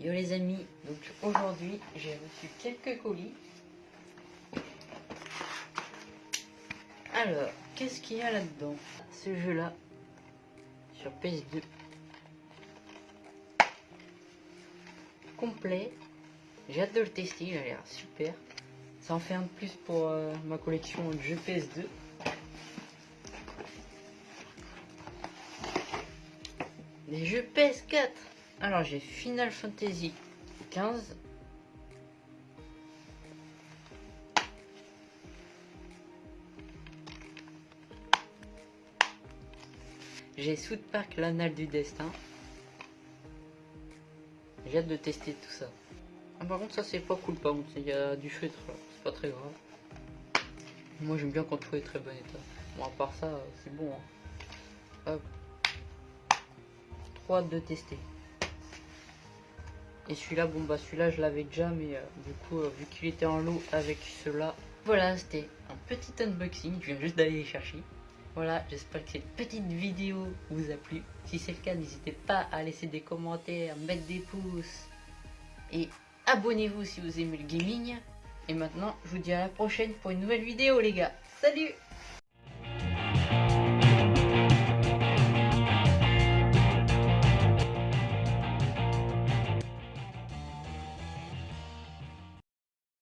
Yo les amis, donc aujourd'hui j'ai reçu quelques colis. Alors, qu'est-ce qu'il y a là-dedans? Ce jeu-là, sur PS2. Complet. J'ai hâte de le tester, il a l'air super. Ça en fait un de plus pour euh, ma collection de jeux PS2. Les jeux PS4 alors j'ai Final Fantasy 15. J'ai South Park l'anal du destin. J'ai hâte de tester tout ça. Ah, par contre ça c'est pas cool par contre, il y a du feutre c'est pas très grave. Moi j'aime bien quand tout est très bon état. Bon à part ça c'est bon. Hein. Hop. Trop hâte de tester. Et celui-là, bon bah celui-là je l'avais déjà, mais euh, du coup euh, vu qu'il était en lot avec cela, voilà c'était un petit unboxing, je viens juste d'aller les chercher. Voilà, j'espère que cette petite vidéo vous a plu. Si c'est le cas, n'hésitez pas à laisser des commentaires, mettre des pouces et abonnez-vous si vous aimez le gaming. Et maintenant, je vous dis à la prochaine pour une nouvelle vidéo les gars. Salut